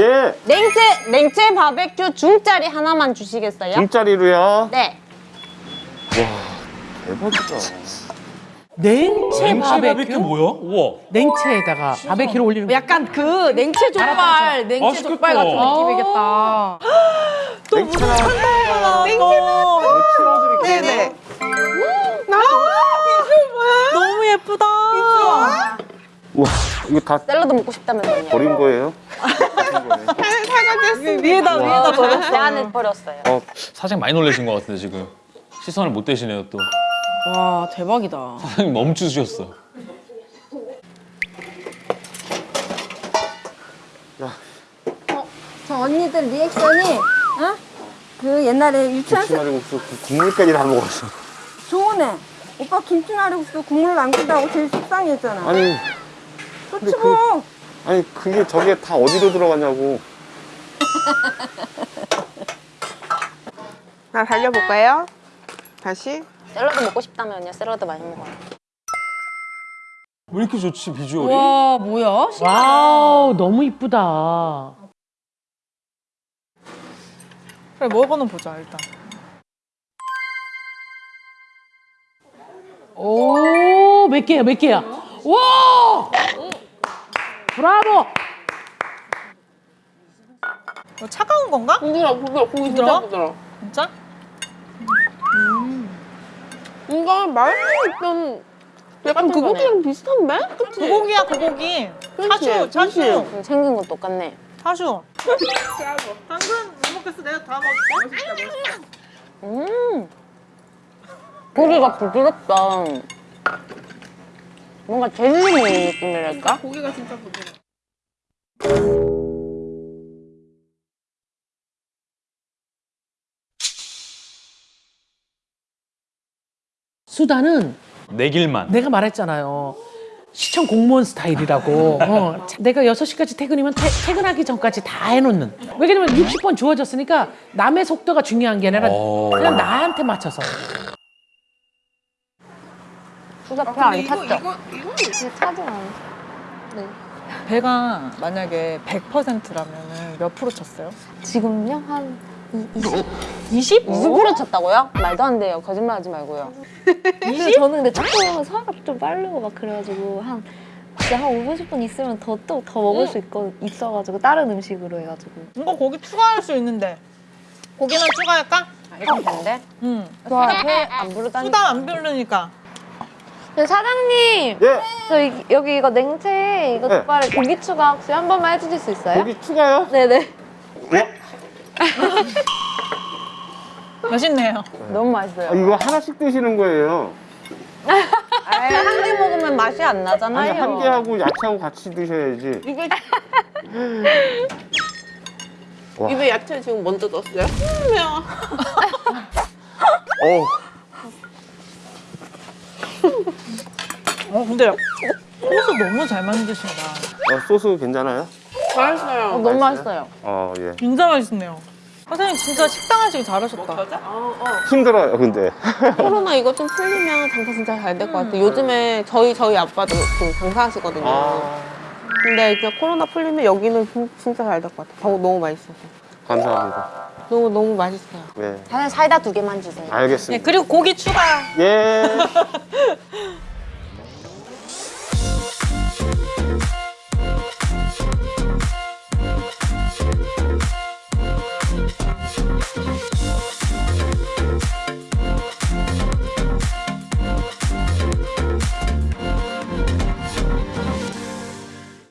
예. 냉채 냉채 바베큐 중짜리 하나만 주시겠어요? 중짜리로요. 네. 대박이다. 냉채 바베큐? 바베큐 뭐야? 우와. 냉채에다가 바베큐를 올리는 거. 약간 그 냉채 족발, 냉채 맛있겠다. 족발 같은 느낌이겠다. 냉채 치워드릴게요. 네네. 너무 예쁘다. 우와, 이거 다 샐러드 먹고 싶다면서요? 버린 거예요? 위에다 위에다 버렸어. 내 안에 버렸어요. 어, 사장님 많이 놀라신 것 같은데 지금. 시선을 못 대시네요 또. 와 대박이다. 사장님 멈추셨어. 저 언니들 리액션이 어? 그 옛날에 유치원 그 국물까지 다 먹었어. 좋으네. 오빠 김치말이국수 국물 남긴다고 제일 속상했잖아. 아니, 좋지 그- 뭐. 아니 그게 저게 다 어디로 들어가냐고. 나 달려볼까요? 다시. 샐러드 먹고 싶다면요. 샐러드 많이 먹어요. 왜 이렇게 좋지 비주얼이? 와 뭐야? 와우, 너무 이쁘다. 그래 먹어는 보자 일단. 오, 몇 개야, 몇 개야? 와! 브라보! 이거 차가운 건가? 부드러, 부드러, 고기 진짜 부드러워? 부드러. 진짜? 이거 말좀 약간 그거랑 비슷한데? 그치? 고기야 고기. 차슈? 차슈 음, 생긴 건 똑같네. 차슈. 당근 못 먹겠어 내가 다 먹을게. 음. 고기가 부드럽다. 뭔가 젤리 먹는 느낌이랄까? 고기가 진짜 부드러. 수다는 내 길만. 내가 말했잖아요. 시청 공무원 스타일이라고. 어, 자, 내가 6시까지 퇴근이면 퇴, 퇴근하기 전까지 다 해놓는. 왜냐면 60번 주어졌으니까 남의 속도가 중요한 게 아니라 어. 그냥 나한테 맞춰서. 수다 배안 탔죠? 차지 않아. 배가 만약에 100%라면 몇 프로 쳤어요? 지금요? 한 20? 20? 무슨 프로 쳤다고요? 말도 안 돼요. 거짓말하지 말고요. 근데 저는 근데 조금 소화가 좀 빠르고 막 그래가지고 한 진짜 한 5, 60분 있으면 더또더 먹을 수 있고 있어가지고 다른 음식으로 해가지고 이거 고기 추가할 수 있는데 고기만 추가할까? 이건 된대. 응. 배안 부르다니. 수다 안 부르니까. 네, 사장님 예, 저 이- 여기 이거 냉채 이거 네. 족발에 고기 추가 혹시 한 번만 해주실 수 있어요? 고기 추가요? 네네 맛있네요. 너무 아, 맛있어요. 이거 하나씩 드시는 거예요. 한 개 먹으면 맛이 안 나잖아요. 아니 한 개하고 야채하고 같이 드셔야지. 이거 와. 입에 야채 지금 먼저 넣었어요? 어, 어 근데 소스 너무 잘 만드신다. 어, 소스 괜찮아요? 잘했어요. 어, 너무 맛있어요? 맛있어요. 어, 예. 진짜 맛있네요. 사장님 진짜 식당 하시기 잘하셨다. 어, 어. 힘들어요, 근데. 코로나 이거 좀 풀리면 장사 진짜 잘 될 것 같아요. 요즘에 저희 저희 아빠도 장사하시거든요. 아, 근데 이제 코로나 풀리면 여기는 진- 진짜 잘 될 것 같아요. 더- 너무 맛있어서. 감사합니다. 너무 너무 맛있어요. 네, 사장님 사이다 두 개만 주세요. 네, 알겠습니다. 그리고 고기 추가. 예.